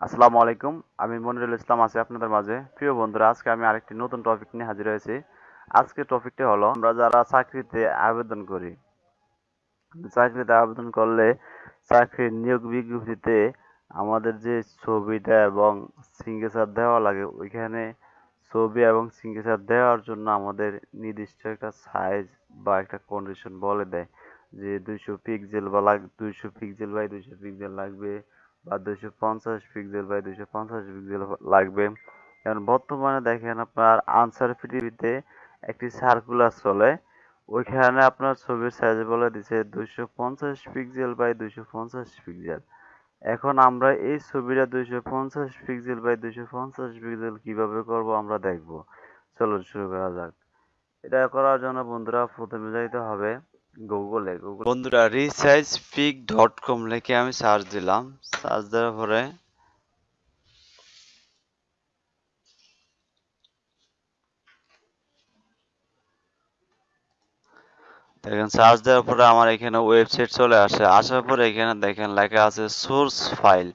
আসসালামু আলাইকুম, আমি মনিরুল ইসলাম আছি আপনাদের মাঝে। প্রিয় বন্ধুরা, আজকে আমি আরেকটি নতুন টপিক নিয়ে হাজির হয়েছি। আজকে টপিকটি হলো, আমরা যারা চাকরিতে আবেদন করি, চাকরিতে আবেদন করলে চাকরির নিয়োগ বিজ্ঞপ্তিতে আমাদের যে ছবিটা এবং সিগনেচার দেওয়া লাগে, ওইখানে ছবি এবং সিগনেচার দেওয়ার জন্য আমাদের নির্দিষ্ট একটা সাইজ বা একটা কন্ডিশন বলে দেয় যে দুইশো পিক্সেল বা লাগ দুইশো পিক্সেল বাই দুইশো পিক্সেল লাগবে। বা দুইশো পঞ্চাশ পিক্সেল বাই দুইশো পঞ্চাশ পিক্সেল লাগবে। কারণ বর্তমানে দেখেন আপনার আনসার পৃথিবীতে একটি সার্কুলার চলে। ওইখানে আপনার ছবির সাইজ বলে দিছে দুইশো পঞ্চাশ পিক্সেল বাই দুইশো পঞ্চাশ পিক্সেল এখন আমরা এই ছবিটা দুইশো পঞ্চাশ পিক্সেল বাই দুইশো পঞ্চাশ পিক্সেল কীভাবে করব আমরা দেখব। চলো শুরু করা যাক। এটা করার জন্য বন্ধুরা প্রথমে যাইতে হবে। গুগলে গুগল বন্ধুরা রিসাইজ পিক ডট কম লিখে আমি সার্চ দিলাম। সার্চ দেওয়ার পরে দেখেন সার্চ দেওয়ার পরে আমার এখানে ওয়েবসাইট চলে আসে। আসার পরে এখানে দেখেন, লেখা আছে সোর্স ফাইল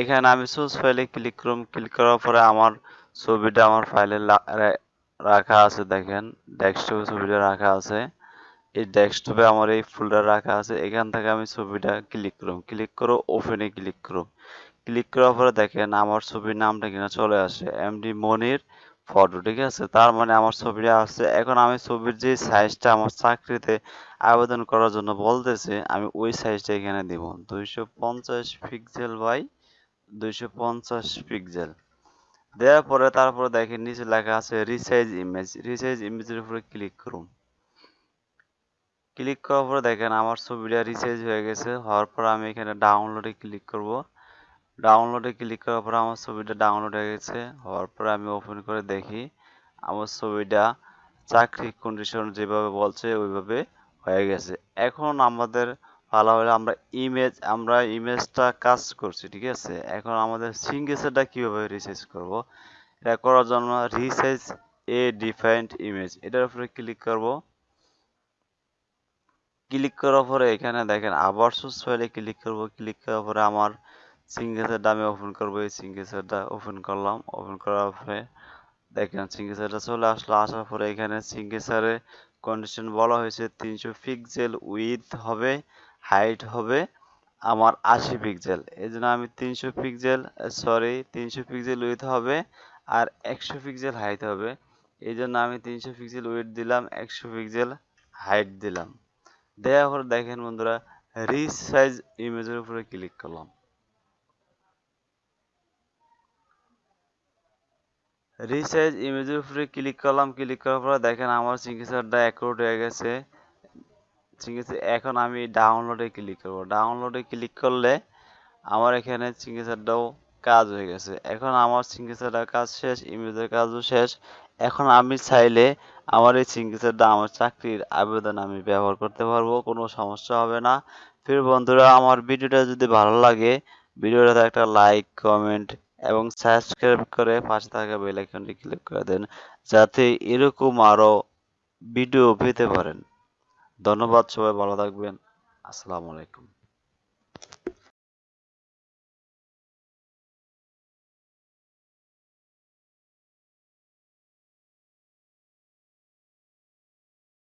এখানে আমি সোর্স ফাইলে ক্লিক করুন ক্লিক করার পরে আমার ছবিটা আমার ফাইলে রাখা আছে, দেখেন। ডেস্কটপে ছবিটা রাখা আছে। এই ডেস্কটপে আমার এই ফোল্ডার রাখা আছে, এখান থেকে আমি ছবিটা ক্লিক করুন ক্লিক করো ওপেনে ক্লিক করুন ক্লিক করার পরে দেখেন আমার ছবির নামটা কিনা চলে আসে এমডি মনির ফটো ঠিক আছে? তার মানে আমার ছবিটা আসছে। এখন আমি ছবির যে সাইজটা আমার চাকরিতে আবেদন করার জন্য বলতেছে, আমি ওই সাইজটা এখানে দিব। দুইশো পঞ্চাশ পিক্সেল বাই দুইশো পঞ্চাশ পিক্সেল দেওয়ার পরে তারপরে দেখেন নিচে লেখা আছে রিসাইজ ইমেজ রিসাইজ ইমেজের উপরে ক্লিক করুন ক্লিক করার পরে দেখেন আমার ছবিটা রিসাইজ হয়ে গেছে। হওয়ার পর আমি এখানে ডাউনলোডে ক্লিক করব। ডাউনলোডে ক্লিক করার পর আমার ছবিটা ডাউনলোড হয়ে গেছে। হওয়ার পরে আমি ওপেন করে দেখি, আমার ছবিটা চাকরি কন্ডিশন যেভাবে বলছে ওইভাবে হয়ে গেছে। এখন আমাদের ভালো হলে আমরা ইমেজ আমরা ইমেজটা কাজ করছি, ঠিক আছে? এখন আমাদের সিঙ্গেসারটা কীভাবে রিসাইজ করব? এটা করার জন্য রিসাইজ এ ডিফাইন্ড ইমেজ এটার উপরে ক্লিক করব। ক্লিক করার পরে এখানে দেখেন আবার সোর্স ফাইলে ক্লিক করব, ক্লিক করার পরে আমার সিঙ্গেসারটা আমি ওপেন করব। এই সিঙ্গেসারটা ওপেন করলাম। ওপেন করার পরে দেখেন সিঙ্গেসারটা চলে আসলো। আসার পরে এখানে সিঙ্গেসারে কন্ডিশন বলা হয়েছে তিনশো পিক্সেল উইথ হবে হাইট হবে আমার আশি পিক্সেল এই জন্য আমি তিনশো পিক্সেল সরি তিনশো পিক্সেল উইথ হবে আর একশো পিক্সেল হাইট হবে। এই জন্য আমি তিনশো পিক্সেল উইথ দিলাম, একশো পিক্সেল হাইট দিলাম। দেওয়ার পরে দেখেন বন্ধুরা রিসাইজ ইমেজের উপরে ক্লিক করলাম। রিসাইজ ইমেজের উপরে ক্লিক করলাম ক্লিক করার পরে দেখেন আমার সিগনেচারটা অ্যাকোর্ড হয়ে গেছে। সিগনেচার এখন আমি ডাউনলোডে ক্লিক করব। ডাউনলোডে ক্লিক করলে আমার এখানে সিগনেচারটাও কাজ হয়ে গেছে। এখন আমার সিগনেচারটা কাজ শেষ ইমেজের কাজও শেষ। এখন আমি চাইলে আমার এই সিগনেচারটা আমার চাকরির আবেদন আমি ব্যবহার করতে পারব, কোনো সমস্যা হবে না। ফির বন্ধুরা, আমার ভিডিওটা যদি ভালো লাগে, ভিডিওটাতে একটা লাইক কমেন্ট এবং সাবস্ক্রাইব করে পাশে থাকা বেল আইকনটি ক্লিক করে দেন, যাতে এরকম আরও ভিডিও পেতে পারেন। ধন্যবাদ, সবাই ভালো থাকবেন। আসসালামু আলাইকুম।